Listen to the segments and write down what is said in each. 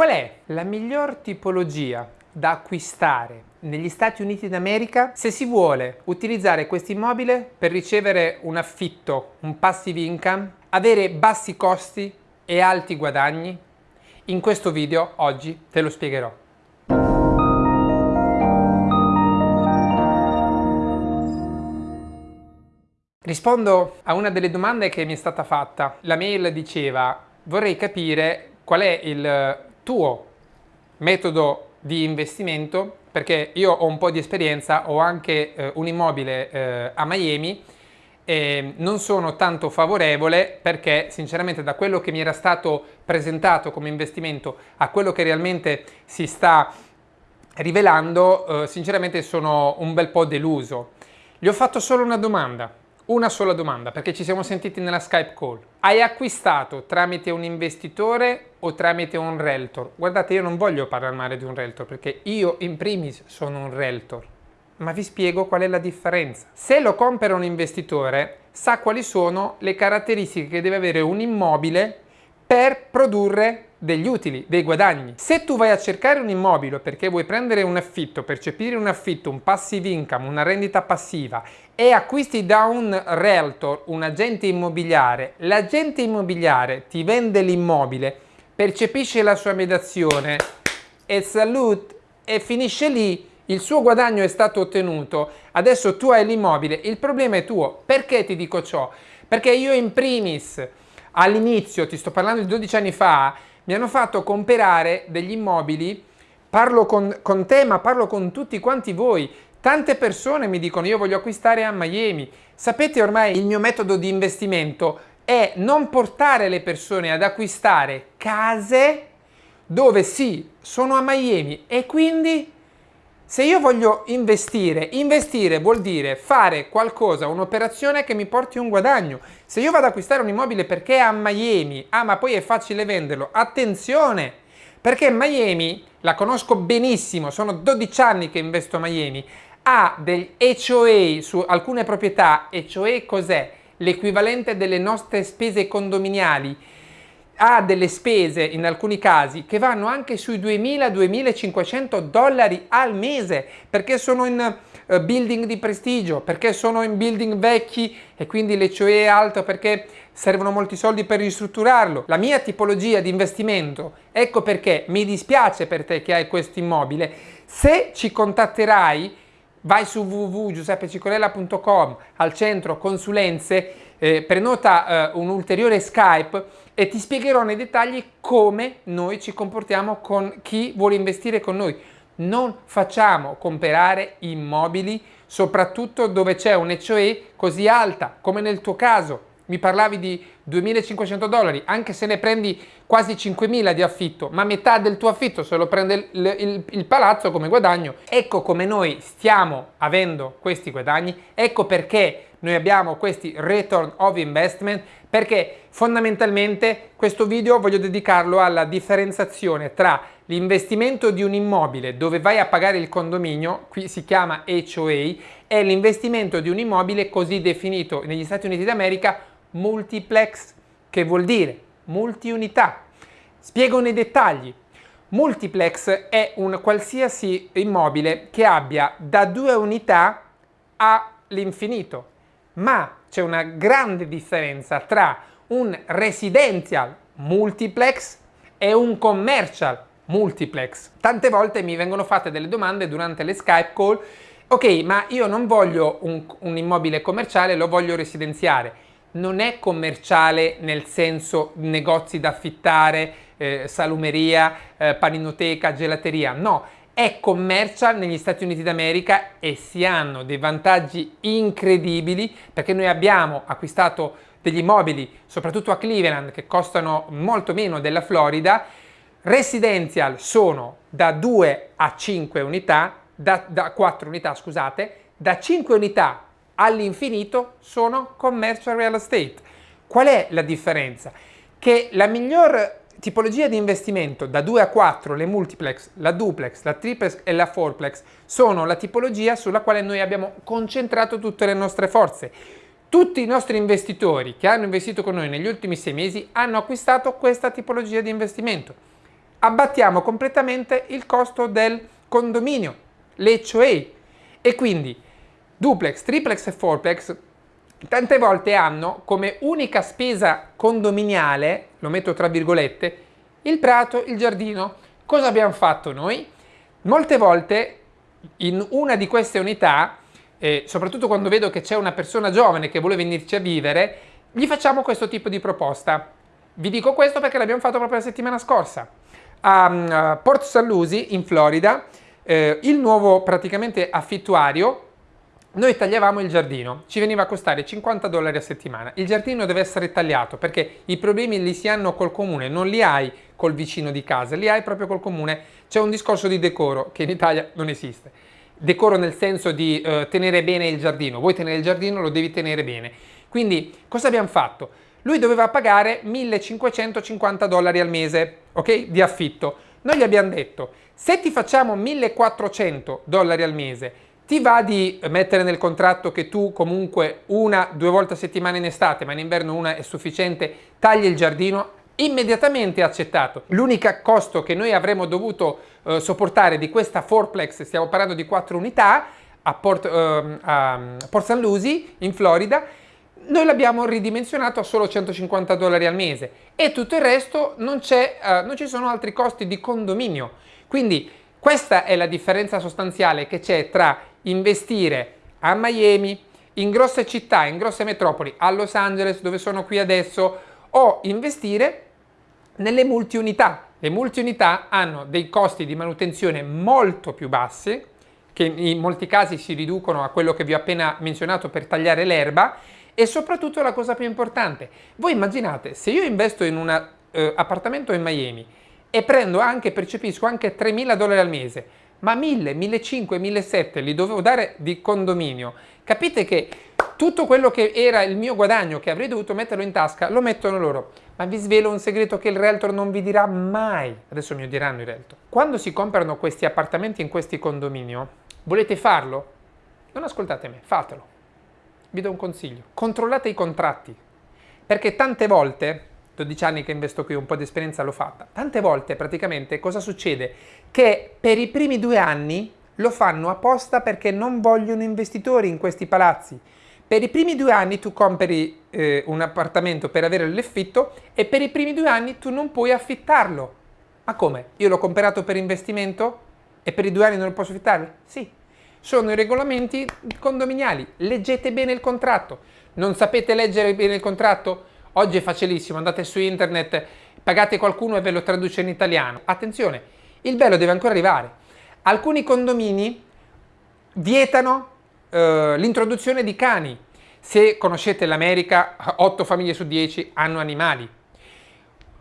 Qual è la miglior tipologia da acquistare negli Stati Uniti d'America se si vuole utilizzare questo immobile per ricevere un affitto, un passive income, avere bassi costi e alti guadagni? In questo video oggi te lo spiegherò. Rispondo a una delle domande che mi è stata fatta. La mail diceva vorrei capire qual è il tuo metodo di investimento perché io ho un po' di esperienza, ho anche eh, un immobile eh, a Miami e non sono tanto favorevole perché sinceramente da quello che mi era stato presentato come investimento a quello che realmente si sta rivelando, eh, sinceramente sono un bel po' deluso. Gli ho fatto solo una domanda una sola domanda, perché ci siamo sentiti nella Skype call. Hai acquistato tramite un investitore o tramite un realtor? Guardate, io non voglio parlare male di un realtor, perché io in primis sono un realtor. Ma vi spiego qual è la differenza. Se lo compra un investitore, sa quali sono le caratteristiche che deve avere un immobile per produrre degli utili, dei guadagni. Se tu vai a cercare un immobile perché vuoi prendere un affitto, percepire un affitto, un passive income, una rendita passiva e acquisti da un realtor, un agente immobiliare, l'agente immobiliare ti vende l'immobile, percepisce la sua mediazione e salute e finisce lì, il suo guadagno è stato ottenuto, adesso tu hai l'immobile, il problema è tuo. Perché ti dico ciò? Perché io in primis all'inizio, ti sto parlando di 12 anni fa, mi hanno fatto comprare degli immobili, parlo con, con te ma parlo con tutti quanti voi, tante persone mi dicono io voglio acquistare a Miami, sapete ormai il mio metodo di investimento è non portare le persone ad acquistare case dove sì, sono a Miami e quindi se io voglio investire, investire vuol dire fare qualcosa, un'operazione che mi porti un guadagno. Se io vado ad acquistare un immobile perché è a Miami, ah ma poi è facile venderlo, attenzione! Perché Miami, la conosco benissimo, sono 12 anni che investo a Miami, ha degli HOA su alcune proprietà, HOA cos'è? L'equivalente delle nostre spese condominiali ha delle spese in alcuni casi che vanno anche sui 2000-2500 dollari al mese perché sono in uh, building di prestigio, perché sono in building vecchi e quindi COE è alto perché servono molti soldi per ristrutturarlo. La mia tipologia di investimento, ecco perché mi dispiace per te che hai questo immobile, se ci contatterai vai su www.giuseppecicolella.com al centro consulenze, eh, prenota eh, un ulteriore Skype e ti spiegherò nei dettagli come noi ci comportiamo con chi vuole investire con noi. Non facciamo comprare immobili soprattutto dove c'è un HOE così alta come nel tuo caso mi parlavi di 2.500 dollari, anche se ne prendi quasi 5.000 di affitto, ma metà del tuo affitto se lo prende il, il, il, palazzo come guadagno, ecco come noi stiamo avendo questi guadagni, ecco perché noi abbiamo questi return of investment, perché fondamentalmente questo video voglio dedicarlo alla differenziazione tra l'investimento di un immobile dove vai a pagare il condominio, qui si chiama HOA, e l'investimento di un immobile così definito negli Stati Uniti d'America multiplex, che vuol dire multiunità. Spiego nei dettagli. Multiplex è un qualsiasi immobile che abbia da due unità all'infinito, ma c'è una grande differenza tra un residential multiplex e un commercial multiplex. Tante volte mi vengono fatte delle domande durante le Skype call, ok, ma io non voglio un, un immobile commerciale, lo voglio residenziare non è commerciale nel senso negozi da affittare, eh, salumeria, eh, paninoteca, gelateria, no, è commercial negli Stati Uniti d'America e si hanno dei vantaggi incredibili perché noi abbiamo acquistato degli immobili, soprattutto a Cleveland, che costano molto meno della Florida, residential sono da 2 a 5 unità, da, da 4 unità scusate, da 5 unità all'infinito sono commercial real estate. Qual è la differenza? Che la miglior tipologia di investimento da 2 a 4, le multiplex, la duplex, la triplex e la fourplex, sono la tipologia sulla quale noi abbiamo concentrato tutte le nostre forze. Tutti i nostri investitori che hanno investito con noi negli ultimi sei mesi hanno acquistato questa tipologia di investimento. abbattiamo completamente il costo del condominio, l'HOA. E quindi duplex, triplex e fourplex tante volte hanno come unica spesa condominiale, lo metto tra virgolette, il prato, il giardino. Cosa abbiamo fatto noi? Molte volte in una di queste unità, eh, soprattutto quando vedo che c'è una persona giovane che vuole venirci a vivere, gli facciamo questo tipo di proposta. Vi dico questo perché l'abbiamo fatto proprio la settimana scorsa. A uh, Port St. Lucie, in Florida, eh, il nuovo praticamente affittuario noi tagliavamo il giardino, ci veniva a costare 50 dollari a settimana. Il giardino deve essere tagliato perché i problemi li si hanno col comune, non li hai col vicino di casa, li hai proprio col comune. C'è un discorso di decoro che in Italia non esiste. Decoro nel senso di eh, tenere bene il giardino. Vuoi tenere il giardino, lo devi tenere bene. Quindi cosa abbiamo fatto? Lui doveva pagare 1550 dollari al mese, ok? Di affitto. Noi gli abbiamo detto, se ti facciamo 1400 dollari al mese ti va di mettere nel contratto che tu comunque una, due volte a settimana in estate, ma in inverno una è sufficiente, tagli il giardino, immediatamente accettato. L'unico costo che noi avremmo dovuto eh, sopportare di questa fourplex, stiamo parlando di quattro unità, a Port, eh, a Port St. Lucie, in Florida, noi l'abbiamo ridimensionato a solo 150 dollari al mese e tutto il resto non, eh, non ci sono altri costi di condominio. Quindi questa è la differenza sostanziale che c'è tra investire a Miami, in grosse città, in grosse metropoli, a Los Angeles dove sono qui adesso, o investire nelle multiunità. Le multiunità hanno dei costi di manutenzione molto più bassi, che in molti casi si riducono a quello che vi ho appena menzionato per tagliare l'erba, e soprattutto la cosa più importante, voi immaginate se io investo in un eh, appartamento in Miami e prendo anche, percepisco anche 3.000 dollari al mese, ma 1.000, 1.500, 1.700 li dovevo dare di condominio. Capite che tutto quello che era il mio guadagno che avrei dovuto metterlo in tasca lo mettono loro. Ma vi svelo un segreto che il realtor non vi dirà mai. Adesso mi diranno i realtor. Quando si comprano questi appartamenti in questi condominio, volete farlo? Non ascoltate me, fatelo. Vi do un consiglio. Controllate i contratti. Perché tante volte 12 anni che investo qui, un po' di esperienza l'ho fatta. Tante volte praticamente cosa succede? Che per i primi due anni lo fanno apposta perché non vogliono investitori in questi palazzi. Per i primi due anni tu compri eh, un appartamento per avere l'affitto e per i primi due anni tu non puoi affittarlo. Ma come? Io l'ho comprato per investimento e per i due anni non lo posso affittare? Sì. Sono i regolamenti condominiali. Leggete bene il contratto. Non sapete leggere bene il contratto? Oggi è facilissimo, andate su internet, pagate qualcuno e ve lo traduce in italiano. Attenzione, il bello deve ancora arrivare. Alcuni condomini vietano eh, l'introduzione di cani. Se conoscete l'America, 8 famiglie su 10 hanno animali.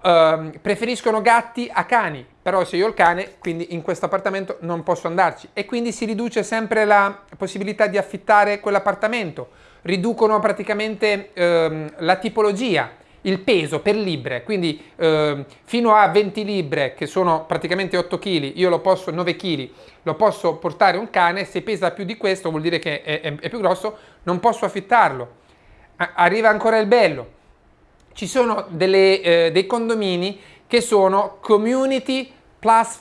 Uh, preferiscono gatti a cani, però se io ho il cane, quindi in questo appartamento non posso andarci. E quindi si riduce sempre la possibilità di affittare quell'appartamento. Riducono praticamente ehm, la tipologia, il peso per libre, quindi ehm, fino a 20 libre che sono praticamente 8 kg, io lo posso 9 kg, lo posso portare un cane, se pesa più di questo vuol dire che è, è, è più grosso, non posso affittarlo. Arriva ancora il bello, ci sono delle, eh, dei condomini che sono community plus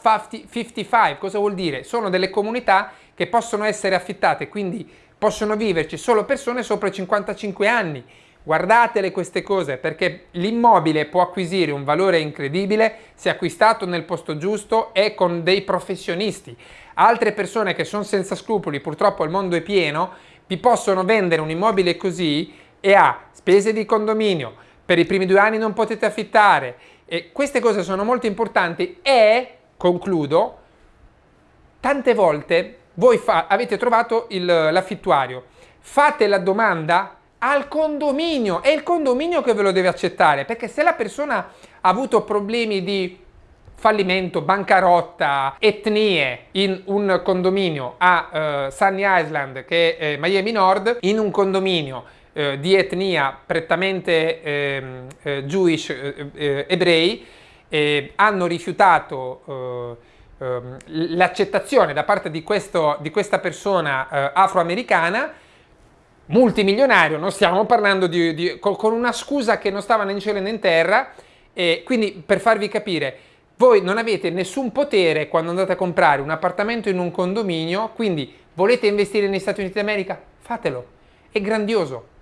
55, cosa vuol dire? Sono delle comunità che possono essere affittate, quindi possono viverci solo persone sopra i 55 anni. Guardatele queste cose perché l'immobile può acquisire un valore incredibile se acquistato nel posto giusto e con dei professionisti. Altre persone che sono senza scrupoli, purtroppo il mondo è pieno, vi possono vendere un immobile così e ha spese di condominio, per i primi due anni non potete affittare. E queste cose sono molto importanti e, concludo, tante volte voi avete trovato l'affittuario, fate la domanda al condominio, è il condominio che ve lo deve accettare, perché se la persona ha avuto problemi di fallimento, bancarotta, etnie in un condominio a uh, Sunny Island che è Miami Nord, in un condominio uh, di etnia prettamente ehm, eh, Jewish, eh, ebrei, hanno rifiutato Ehm, l'accettazione da parte di, questo, di questa persona eh, afroamericana multimilionario, non stiamo parlando di, di, con una scusa che non stava né in cielo né in terra, e quindi per farvi capire, Voi non avete nessun potere quando andate a comprare un appartamento in un condominio, quindi volete investire negli Stati Uniti d'America? Fatelo, è grandioso.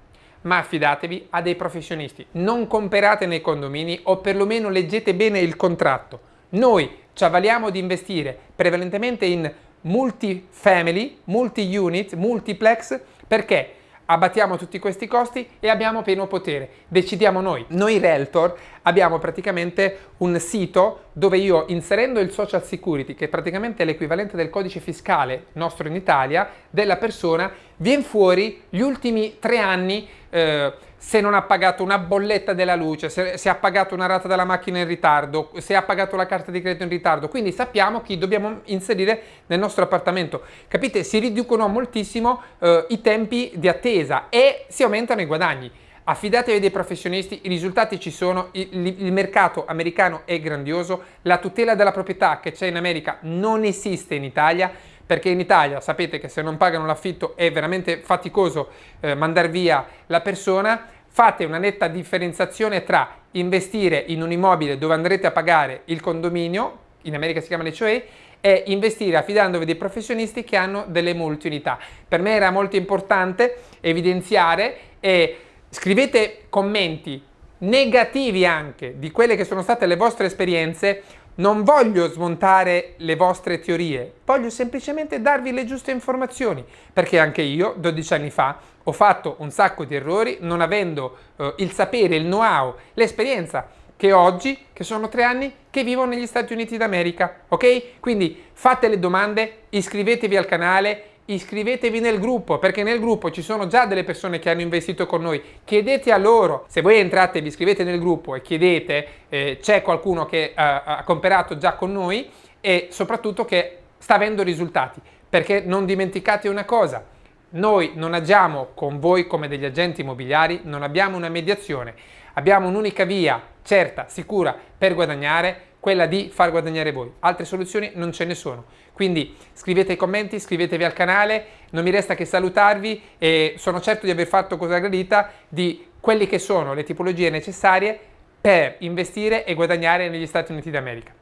Ma affidatevi a dei professionisti, non comprate nei condomini o perlomeno leggete bene il contratto. Noi ci avvaliamo di investire prevalentemente in multi-family, multi-unit, multiplex, perché abbattiamo tutti questi costi e abbiamo pieno potere, decidiamo noi. Noi Realtor abbiamo praticamente un sito dove io inserendo il social security, che praticamente è l'equivalente del codice fiscale nostro in Italia, della persona, viene fuori gli ultimi tre anni eh, se non ha pagato una bolletta della luce, se, se, ha pagato una rata della macchina in ritardo, se ha pagato la carta di credito in ritardo, quindi sappiamo chi dobbiamo inserire nel nostro appartamento. Capite? Si riducono moltissimo eh, i tempi di attesa e si aumentano i guadagni. Affidatevi dei professionisti, i risultati ci sono, il, il, mercato americano è grandioso, la tutela della proprietà che c'è in America non esiste in Italia, perché in Italia sapete che se non pagano l'affitto è veramente faticoso eh, mandare via la persona, fate una netta differenziazione tra investire in un immobile dove andrete a pagare il condominio, in America si chiama l'HOA, e investire affidandovi dei professionisti che hanno delle multi-unità. Per me era molto importante evidenziare e Scrivete commenti negativi anche di quelle che sono state le vostre esperienze. Non voglio smontare le vostre teorie, voglio semplicemente darvi le giuste informazioni, perché anche io 12 anni fa ho fatto un sacco di errori non avendo eh, il sapere, il know-how, l'esperienza che oggi, che sono tre anni, che vivo negli Stati Uniti d'America, ok? Quindi fate le domande, iscrivetevi al canale iscrivetevi nel gruppo perché nel gruppo ci sono già delle persone che hanno investito con noi. Chiedete a loro. Se voi entrate vi iscrivete nel gruppo e chiedete eh, c'è qualcuno che uh, ha comperato già con noi e soprattutto che sta avendo risultati. Perché non dimenticate una cosa noi non agiamo con voi come degli agenti immobiliari non abbiamo una mediazione. Abbiamo un'unica via certa sicura per guadagnare quella di far guadagnare voi. Altre soluzioni non ce ne sono. Quindi scrivete i commenti, iscrivetevi al canale, non mi resta che salutarvi e sono certo di aver fatto cosa gradita di quelle che sono le tipologie necessarie per investire e guadagnare negli Stati Uniti d'America.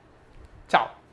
Ciao!